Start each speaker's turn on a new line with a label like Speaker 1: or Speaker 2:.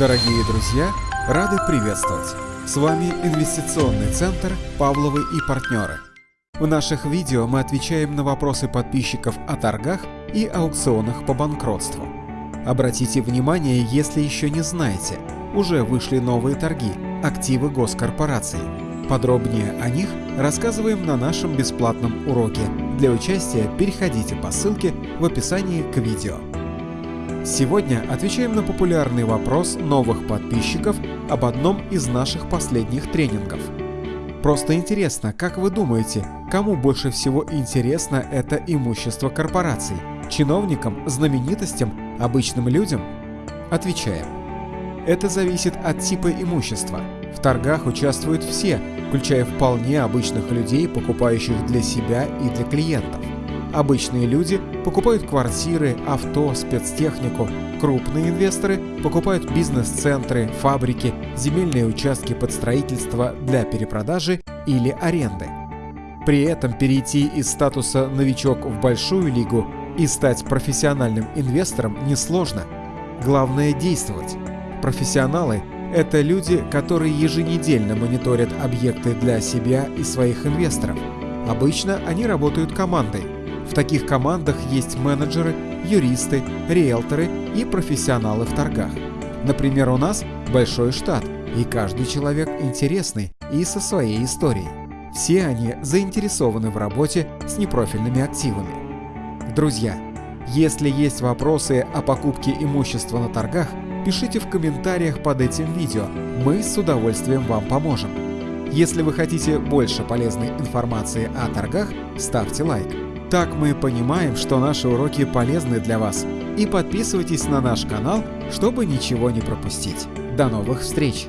Speaker 1: Дорогие друзья, рады приветствовать! С вами инвестиционный центр «Павловы и партнеры». В наших видео мы отвечаем на вопросы подписчиков о торгах и аукционах по банкротству. Обратите внимание, если еще не знаете, уже вышли новые торги «Активы госкорпораций». Подробнее о них рассказываем на нашем бесплатном уроке. Для участия переходите по ссылке в описании к видео. Сегодня отвечаем на популярный вопрос новых подписчиков об одном из наших последних тренингов. Просто интересно, как вы думаете, кому больше всего интересно это имущество корпораций? Чиновникам, знаменитостям, обычным людям? Отвечаем. Это зависит от типа имущества. В торгах участвуют все, включая вполне обычных людей, покупающих для себя и для клиентов. Обычные люди покупают квартиры, авто, спецтехнику. Крупные инвесторы покупают бизнес-центры, фабрики, земельные участки под строительство для перепродажи или аренды. При этом перейти из статуса «новичок» в большую лигу и стать профессиональным инвестором несложно. Главное – действовать. Профессионалы – это люди, которые еженедельно мониторят объекты для себя и своих инвесторов. Обычно они работают командой – в таких командах есть менеджеры, юристы, риэлторы и профессионалы в торгах. Например, у нас большой штат, и каждый человек интересный и со своей историей. Все они заинтересованы в работе с непрофильными активами. Друзья, если есть вопросы о покупке имущества на торгах, пишите в комментариях под этим видео, мы с удовольствием вам поможем. Если вы хотите больше полезной информации о торгах, ставьте лайк. Так мы понимаем, что наши уроки полезны для вас. И подписывайтесь на наш канал, чтобы ничего не пропустить. До новых встреч!